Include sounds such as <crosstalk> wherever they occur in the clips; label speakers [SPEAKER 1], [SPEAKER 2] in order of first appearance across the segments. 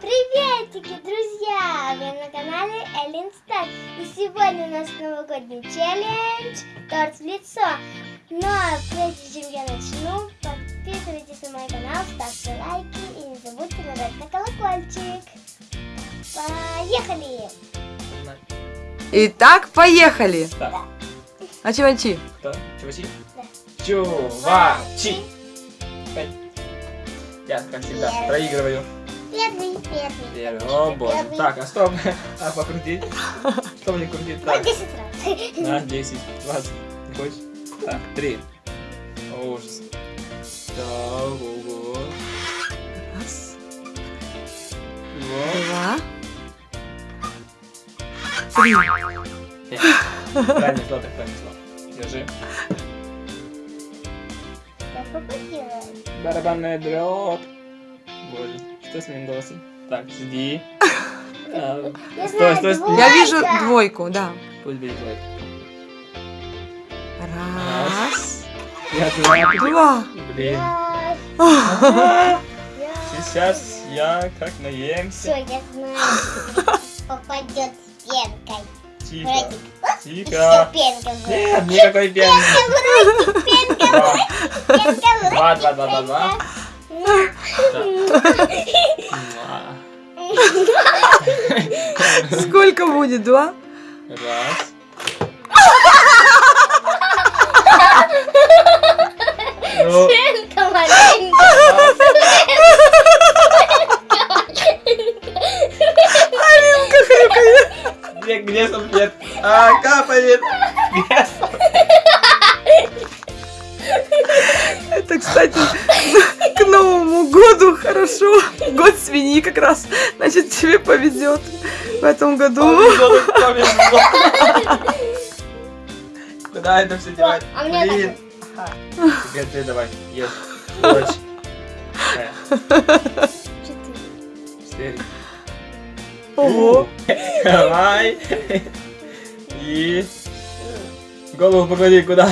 [SPEAKER 1] Приветики, друзья! Вы на канале Эллен Стар. И сегодня у нас новогодний челлендж торт в лицо. Но прежде чем я начну, подписывайтесь на мой канал, ставьте лайки и не забудьте нажать на колокольчик. Поехали!
[SPEAKER 2] Итак, поехали.
[SPEAKER 3] Так,
[SPEAKER 2] А чувачи?
[SPEAKER 3] кто? Чувачи?
[SPEAKER 1] Да.
[SPEAKER 3] Чувачи! Пять. Я, как всегда,
[SPEAKER 1] Первый.
[SPEAKER 3] проигрываю.
[SPEAKER 1] Первый, первый.
[SPEAKER 3] Первый. О, боже.
[SPEAKER 1] Первый.
[SPEAKER 3] Так, а что? А покрутить? Что мне крутить?
[SPEAKER 1] На
[SPEAKER 3] Так,
[SPEAKER 1] 10 раз.
[SPEAKER 3] на 10, 20. Не хочешь? Так, 3. Ужас. Ого.
[SPEAKER 2] Раз,
[SPEAKER 3] Два.
[SPEAKER 2] два, три.
[SPEAKER 3] Слово, так слово. Держи. Барабанная дробь. Боже, что с моим голосом? Так, жди. <laughs> А, Стой, стой, стой.
[SPEAKER 1] двойка.
[SPEAKER 2] Я вижу двойку, да.
[SPEAKER 3] Пусть будет лайк.
[SPEAKER 2] Раз,
[SPEAKER 3] Я знаю.
[SPEAKER 2] два.
[SPEAKER 3] Блин. Сейчас я как наемся.
[SPEAKER 1] Все, я знаю. Попадет с пенкой.
[SPEAKER 3] Тихо. Тихо.
[SPEAKER 1] пенка.
[SPEAKER 3] Нет, никакой пенки.
[SPEAKER 1] Пенка. Пенка рот.
[SPEAKER 3] Два, два, два, два, два.
[SPEAKER 1] Пенка.
[SPEAKER 2] Сколько будет? Два?
[SPEAKER 3] Раз. Ну,
[SPEAKER 1] Пенка.
[SPEAKER 2] Алинка хрюкает.
[SPEAKER 3] где, где салфет? А, капает. Где
[SPEAKER 2] Это, кстати, к Новому году хорошо. Год свиньи как раз. Значит, тебе повезет в этом году.
[SPEAKER 3] Повезло, так повезло. Куда это все девать?
[SPEAKER 1] А мне
[SPEAKER 3] Блин. Теперь ты давай, ешь. Четыре.
[SPEAKER 2] Ого.
[SPEAKER 3] Давай. И... Голову поклади куда?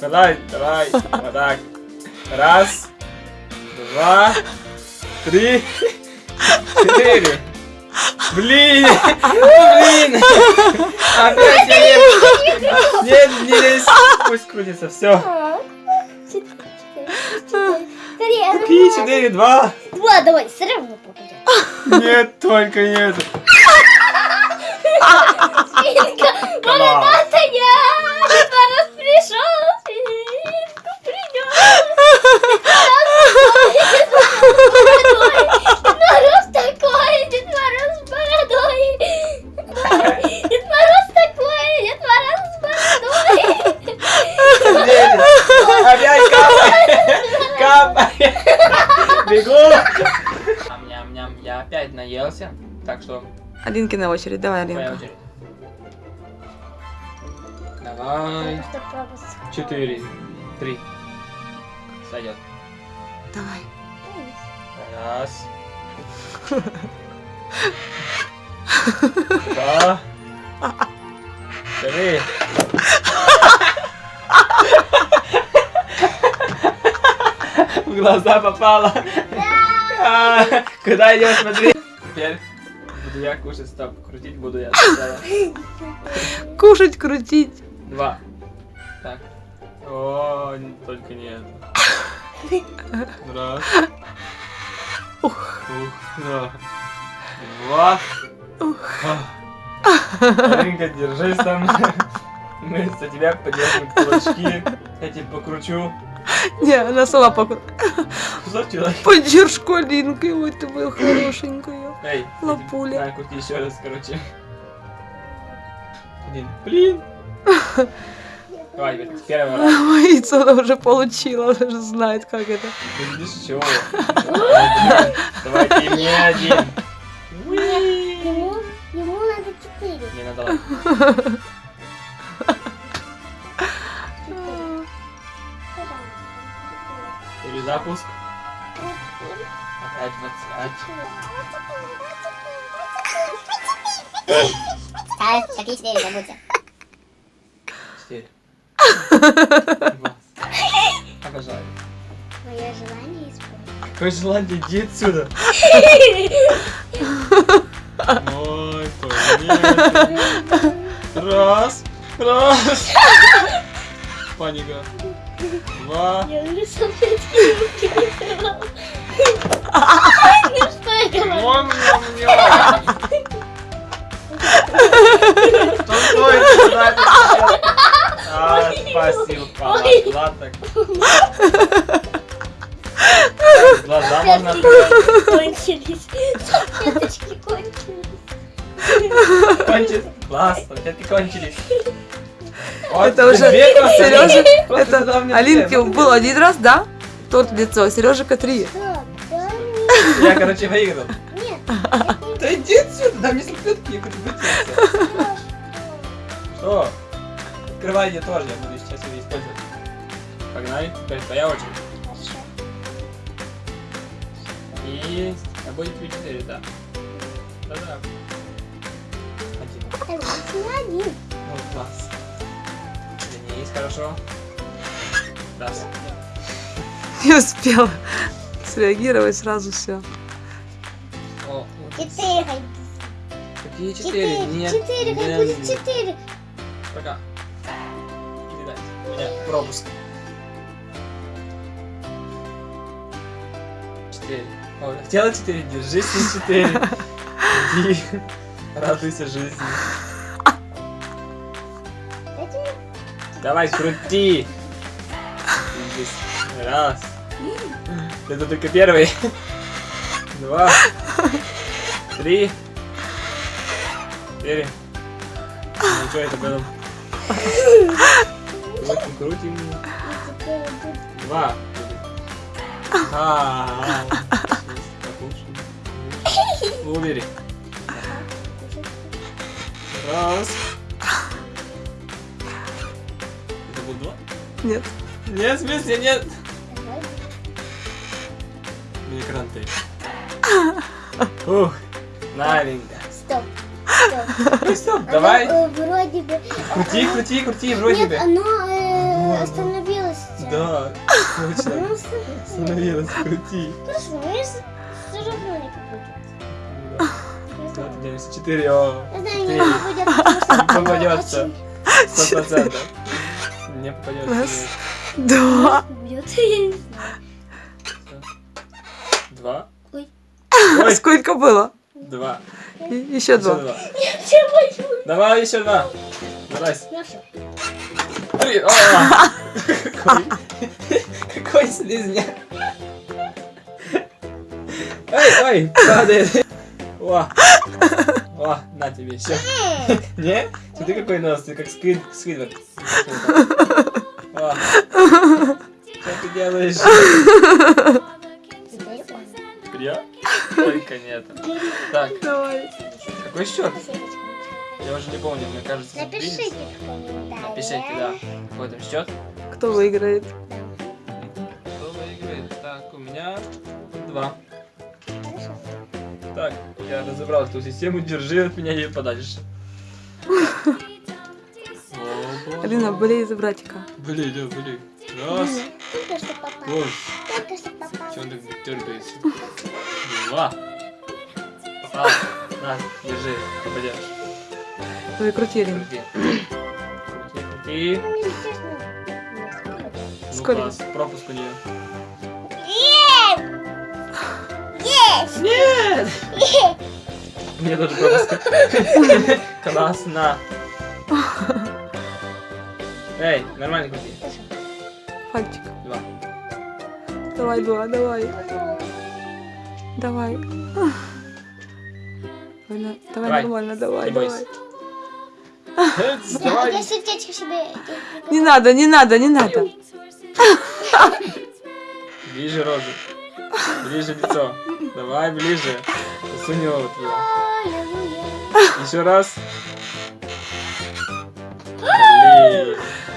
[SPEAKER 3] Давай, давай. Вот так. Раз. Два. Три. Четыре. Блин! Блин! Опять я не... Нет, не лезь. Пусть крутится, все.
[SPEAKER 1] Ну
[SPEAKER 3] Какие
[SPEAKER 1] два.
[SPEAKER 3] четыре? Два?
[SPEAKER 1] Два, давай, все равно попадет. <laughs>
[SPEAKER 3] Нет, только нет. <laughs>
[SPEAKER 1] Свинка,
[SPEAKER 3] Класс. Так что
[SPEAKER 2] Алинкина очередь. Давай, Алинка.
[SPEAKER 3] очередь. Давай. Четыре. Три. Сойдет.
[SPEAKER 2] Давай.
[SPEAKER 3] Раз. <laughs> Два. Три. В глаза попало. А, Куда идешь, смотри. Теперь буду я кушать, стоп. Крутить буду я сначала. <laughs>
[SPEAKER 2] Кушать, крутить.
[SPEAKER 3] Два. Так. О, только не это. <laughs> Раз.
[SPEAKER 2] Ух.
[SPEAKER 3] Ух, да. Два. Алинка, держись там. Мы за тебя подержим кулачки. Я тебе покручу.
[SPEAKER 2] Не, она сама покру...
[SPEAKER 3] Что человек?
[SPEAKER 2] Поддержку Алинкой. Ой, ты моя хорошенькая.
[SPEAKER 3] Эй,
[SPEAKER 2] Лапуля.
[SPEAKER 3] На, крути еще раз, короче. Блин, блин. <laughs> Давай, первого раза.
[SPEAKER 2] Яйцо она уже получила, она же знает, как это.
[SPEAKER 3] Видишь, чего? Давайте и мне один.
[SPEAKER 1] Ему, ему надо четыре.
[SPEAKER 3] Не надо. Перезапуск. <laughs> Пять, двадцать.
[SPEAKER 1] А, какие четыре, забудьте.
[SPEAKER 3] Четыре. <laughs> Обожаю.
[SPEAKER 1] Мое желание исполнить.
[SPEAKER 3] Какое желание, иди отсюда. Ой, понятно. Раз, раз. Паника. Два.
[SPEAKER 1] Я уже что это?
[SPEAKER 3] Вон сейчас? А, спасибо. Ладно. Глаза можно
[SPEAKER 1] кончились. Салфеточки кончились.
[SPEAKER 3] кончить. Классно, салфетки кончились. Вот,
[SPEAKER 2] Это уже Сережа, это
[SPEAKER 3] мне
[SPEAKER 2] Алинке был один раз, да? Торт в лицо, Сережика три.
[SPEAKER 3] Я, короче, выиграл.
[SPEAKER 1] нет.
[SPEAKER 3] Да иди отсюда, дай мне салфетки, я хочу вытереться. Что? Открывай я тоже, я буду сейчас ее использовать. Погнали, теперь твоя очередь.
[SPEAKER 1] Хорошо.
[SPEAKER 3] И... А будет 4, да? Да-да. Один.
[SPEAKER 1] Один.
[SPEAKER 3] Ну, класс. Денис, хорошо. Раз.
[SPEAKER 2] Не успела среагировать сразу все.
[SPEAKER 1] Четыре.
[SPEAKER 3] Какие четыре?
[SPEAKER 1] Четыре.
[SPEAKER 3] Нет.
[SPEAKER 1] Четыре. Как будет четыре?
[SPEAKER 3] Пока. Передать. У меня пропуск. Четыре. О, хотела четыре, держись на четыре. <laughs> Иди. Радуйся жизни. Давай, крути. <laughs> Раз. Это только первый. Два. Три. Четыре. Ну что это было? Крутим, крутим. Два. будет. А, Убери. Раз. Это был два?
[SPEAKER 2] Нет.
[SPEAKER 3] Нет, в смысле, нет. Мне кранты. <laughs> Ух, новенько.
[SPEAKER 1] Стоп. Стоп.
[SPEAKER 3] Ну стоп,
[SPEAKER 1] Оно,
[SPEAKER 3] давай.
[SPEAKER 1] э, вроде бы...
[SPEAKER 3] Крути, крути, крути, вроде
[SPEAKER 1] Нет,
[SPEAKER 3] бы.
[SPEAKER 1] оно
[SPEAKER 3] Оно,
[SPEAKER 1] э, остановилось.
[SPEAKER 3] Да, точно. <laughs>
[SPEAKER 1] Ну, остановилось.
[SPEAKER 3] Становилось, крути.
[SPEAKER 1] Хорошо, ну если все равно не. Не знаю.
[SPEAKER 3] 94, о.
[SPEAKER 1] Я знаю, не
[SPEAKER 3] Четыре.
[SPEAKER 1] попадет,
[SPEAKER 3] Не попадется. Сто процентов. <laughs> Не попадется.
[SPEAKER 1] Попадет, я не знаю.
[SPEAKER 3] Два.
[SPEAKER 1] Ой.
[SPEAKER 3] Ой, <laughs>
[SPEAKER 2] Сколько было?
[SPEAKER 3] два.
[SPEAKER 2] И- Еще
[SPEAKER 3] Еще
[SPEAKER 2] два.
[SPEAKER 3] два. Давай еще два. Давай. Три. О, Какой, <laughs> какой слизняк. Ой, ой, падает. О, о, на тебе, все. Не? Смотри, какой нос, ты как сквид, сквидвард. <laughs> Что ты делаешь? Нет. Так,
[SPEAKER 2] Давай.
[SPEAKER 3] какой счет? Я уже не помню, мне кажется,
[SPEAKER 1] Напишите в комментариях.
[SPEAKER 3] Напишите, да. Какой там счет?
[SPEAKER 2] Кто выиграет?
[SPEAKER 3] Кто выиграет? Так, у меня два.
[SPEAKER 1] Хорошо.
[SPEAKER 3] Так, я разобрал эту систему, держи от меня ее подальше. <laughs>
[SPEAKER 2] Алина, болей за братика.
[SPEAKER 3] Блин, да, блин. Раз,
[SPEAKER 1] Только что попал. Только что попал.
[SPEAKER 3] че он так дергается? Два. Попал. На, держи, попадешь.
[SPEAKER 2] Давай крути.
[SPEAKER 3] Крути. Крути, крути.
[SPEAKER 1] Ну,
[SPEAKER 2] Сколько?
[SPEAKER 3] класс, пропуск у нее.
[SPEAKER 1] Есть!
[SPEAKER 3] Нет!
[SPEAKER 1] Есть!
[SPEAKER 3] Мне тоже пропуск. <laughs> Классно. Эй, нормально крути.
[SPEAKER 2] Пальчик.
[SPEAKER 3] Два.
[SPEAKER 2] Давай, два, давай. Давай. Давай, на- давай
[SPEAKER 3] Давай.
[SPEAKER 2] нормально, давай,
[SPEAKER 3] Не
[SPEAKER 2] давай.
[SPEAKER 3] Эц,
[SPEAKER 1] Я
[SPEAKER 3] Давай.
[SPEAKER 1] сердечко себе...
[SPEAKER 2] Не надо, не надо, не надо.
[SPEAKER 3] Ближе рожу. Ближе лицо. Давай ближе. Сунь его вот туда.
[SPEAKER 1] Аллилуйя.
[SPEAKER 3] Еще раз. Блин.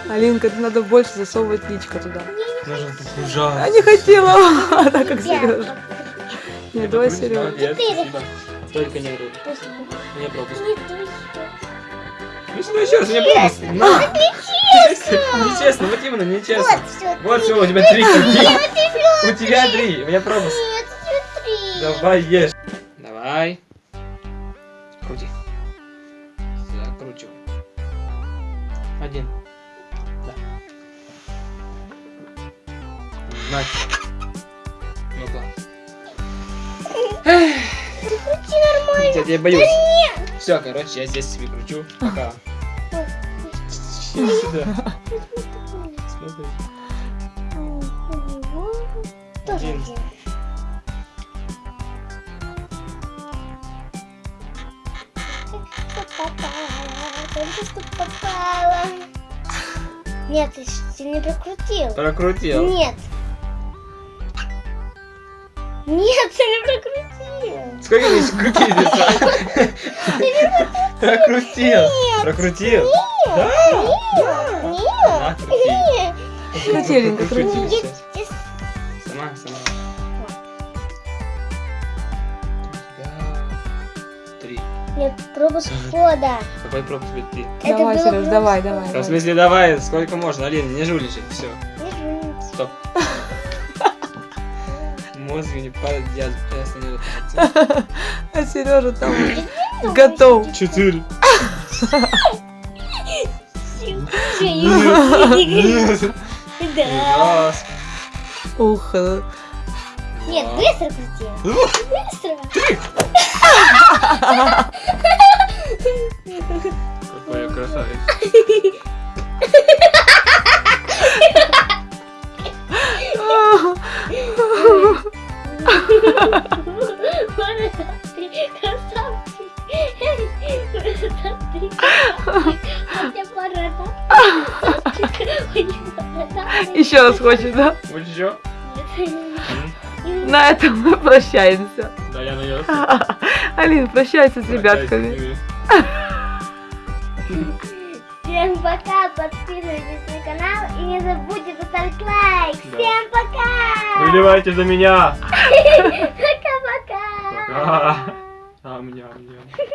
[SPEAKER 2] Алинка, ты надо больше засовывать личко туда. А
[SPEAKER 3] ужасно.
[SPEAKER 2] не хотела, <laughs> так как Сережа.
[SPEAKER 1] Ребята,
[SPEAKER 2] Не дуй,
[SPEAKER 3] покрутишь? Только не.
[SPEAKER 1] Пусть.
[SPEAKER 3] Не пропуск.
[SPEAKER 1] Не.
[SPEAKER 3] Ну что еще раз, мне пропуск. На. Нечестно, вот именно, нечестно.
[SPEAKER 1] Вот все.
[SPEAKER 3] Вот все, у тебя три крути. У тебя три, у меня пропуск. Давай ешь. Давай. Крути. Закручивай. Один. Да. На. Ну-ка.
[SPEAKER 1] Крути нормально.
[SPEAKER 3] Я тебя боюсь. Все, короче, я здесь себе кручу. Пока. Иди сюда. Смотри. Один.
[SPEAKER 1] только что попала. <laughs> Нет, ты, ты не прокрутил.
[SPEAKER 3] Прокрутил.
[SPEAKER 1] Нет. Нет, ты не прокрутил.
[SPEAKER 3] Сколько здесь крутить? Прокрутил. Прокрутил. Да.
[SPEAKER 1] Нет.
[SPEAKER 3] На, крути.
[SPEAKER 1] Нет.
[SPEAKER 2] Крутеленько,
[SPEAKER 3] Прокрути
[SPEAKER 2] крути.
[SPEAKER 1] Нет.
[SPEAKER 3] сейчас.
[SPEAKER 1] Нет.
[SPEAKER 3] Сама, сама. Да. Три.
[SPEAKER 1] Нет, пропуск входа.
[SPEAKER 3] Какой пропуск три?
[SPEAKER 1] Это
[SPEAKER 2] Давай, Сереж, давай, давай.
[SPEAKER 3] Да, в смысле, давай, сколько можно, Алина, не жульничай, все.
[SPEAKER 1] Не жмите.
[SPEAKER 3] Стоп. Мозг не падает, я остановил. <laughs>
[SPEAKER 2] А Сережа там готов.
[SPEAKER 3] Четыре.
[SPEAKER 1] Да.
[SPEAKER 2] Ух, э,
[SPEAKER 1] Нет, быстро крути. Быстро.
[SPEAKER 3] Какой <laughs>
[SPEAKER 2] Еще раз хочет, да?
[SPEAKER 3] Вот еще?
[SPEAKER 2] На этом мы прощаемся.
[SPEAKER 3] Да, я наелся. <laughs>
[SPEAKER 2] Алин, прощайся с ребятками.
[SPEAKER 1] Всем пока, подписывайтесь на канал и не забудьте поставить лайк.
[SPEAKER 3] Да.
[SPEAKER 1] Всем пока!
[SPEAKER 3] Выливайте за меня. <laughs>
[SPEAKER 1] Пока-пока!
[SPEAKER 3] Пока. А, мне, мне.